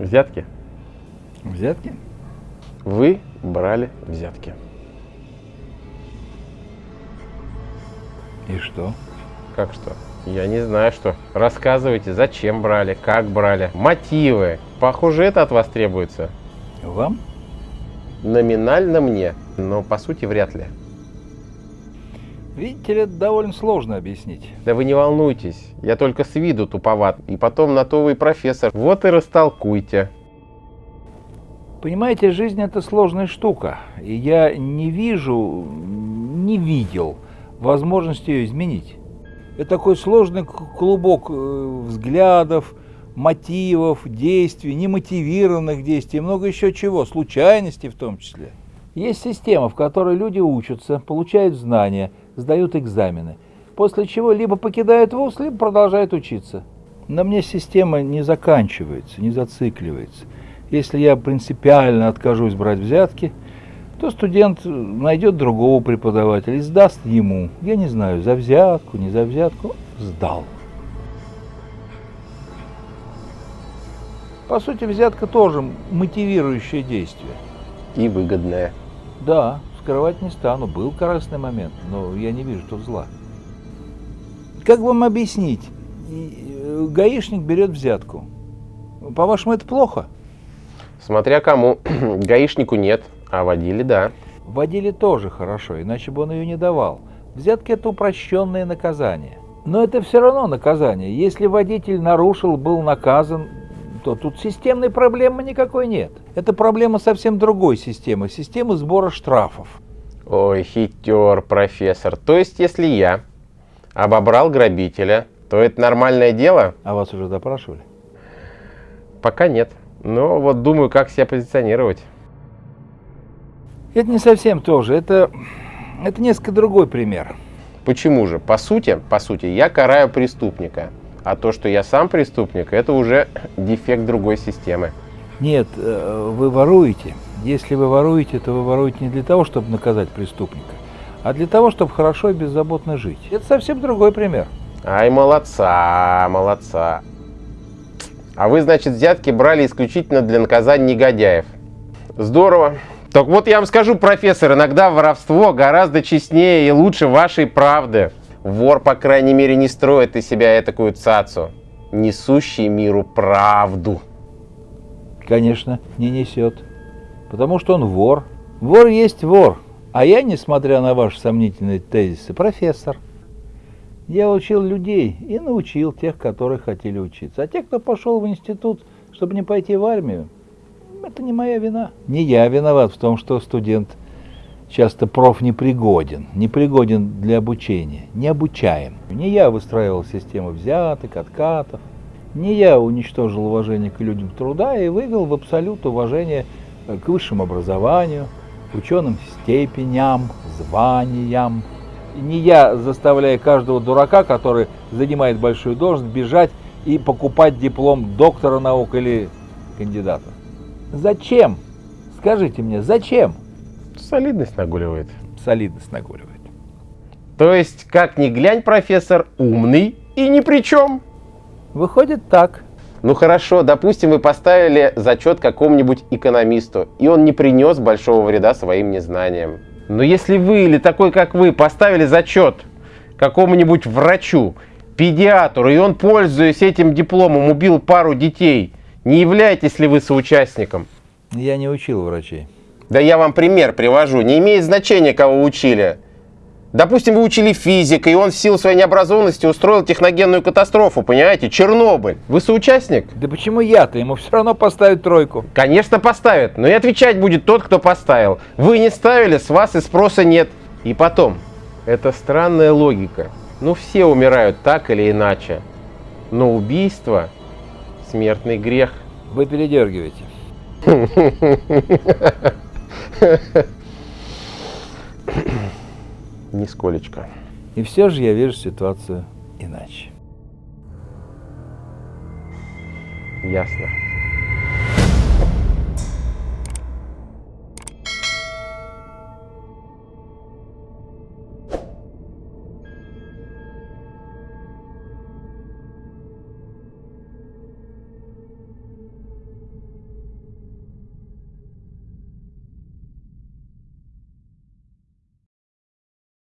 Взятки? Взятки? Вы брали взятки. И что? Как что? Я не знаю, что. Рассказывайте, зачем брали, как брали, мотивы. Похоже, это от вас требуется. Вам? Номинально мне, но по сути вряд ли. Видите ли, это довольно сложно объяснить. Да вы не волнуйтесь, я только с виду туповат. И потом на то вы профессор. Вот и растолкуйте. Понимаете, жизнь это сложная штука. И я не вижу, не видел возможности ее изменить. Это такой сложный клубок э, взглядов, мотивов, действий, немотивированных действий, много еще чего, случайностей в том числе. Есть система, в которой люди учатся, получают знания, сдают экзамены, после чего либо покидают вуз, либо продолжают учиться. Но мне система не заканчивается, не зацикливается. Если я принципиально откажусь брать взятки, то студент найдет другого преподавателя и сдаст ему. Я не знаю, за взятку, не за взятку, сдал. По сути, взятка тоже мотивирующее действие. И выгодное. Да, скрывать не стану. Был корыстный момент, но я не вижу тут зла. Как вам объяснить? Э, гаишник берет взятку. По-вашему, это плохо? Смотря кому. Гаишнику нет, а водили да. Водили тоже хорошо, иначе бы он ее не давал. Взятки – это упрощенное наказание. Но это все равно наказание. Если водитель нарушил, был наказан, то тут системной проблемы никакой нет. Это проблема совсем другой системы, системы сбора штрафов. Ой, хитер, профессор. То есть, если я обобрал грабителя, то это нормальное дело? А вас уже допрашивали? Пока нет. Но вот думаю, как себя позиционировать. Это не совсем то же. Это, это несколько другой пример. Почему же? По сути, по сути, я караю преступника. А то, что я сам преступник, это уже дефект другой системы. Нет, э, вы воруете. Если вы воруете, то вы воруете не для того, чтобы наказать преступника, а для того, чтобы хорошо и беззаботно жить. Это совсем другой пример. Ай, молодца, молодца. А вы, значит, взятки брали исключительно для наказания негодяев. Здорово. Так вот я вам скажу, профессор, иногда воровство гораздо честнее и лучше вашей правды. Вор, по крайней мере, не строит из себя такую цацу, несущий миру правду. Конечно, не несет. Потому что он вор. Вор есть вор. А я, несмотря на ваши сомнительные тезисы, профессор. Я учил людей и научил тех, которые хотели учиться. А те, кто пошел в институт, чтобы не пойти в армию, это не моя вина. Не я виноват в том, что студент часто проф непригоден, непригоден для обучения, не обучаем. Не я выстраивал систему взяток, откатов, не я уничтожил уважение к людям труда и вывел в абсолют уважение э, к высшему образованию, ученым степеням, званиям. Не я заставляю каждого дурака, который занимает большую должность, бежать и покупать диплом доктора наук или кандидата. Зачем? Скажите мне, зачем? Солидность нагуливает. Солидность нагуливает. То есть, как ни глянь, профессор, умный и ни при чем. Выходит так. Ну хорошо, допустим, вы поставили зачет какому-нибудь экономисту, и он не принес большого вреда своим незнаниям. Но если вы или такой, как вы, поставили зачет какому-нибудь врачу, педиатру, и он, пользуясь этим дипломом, убил пару детей, не являетесь ли вы соучастником? Я не учил врачей. Да я вам пример привожу. Не имеет значения, кого учили. Допустим, вы учили физика, и он в силу своей необразованности устроил техногенную катастрофу, понимаете? Чернобыль. Вы соучастник? Да почему я-то? Ему все равно поставят тройку. Конечно, поставят, но и отвечать будет тот, кто поставил. Вы не ставили, с вас и спроса нет. И потом, это странная логика. Ну, все умирают так или иначе. Но убийство – смертный грех. Вы передергиваете. Нисколечко. И все же я вижу ситуацию иначе. Ясно.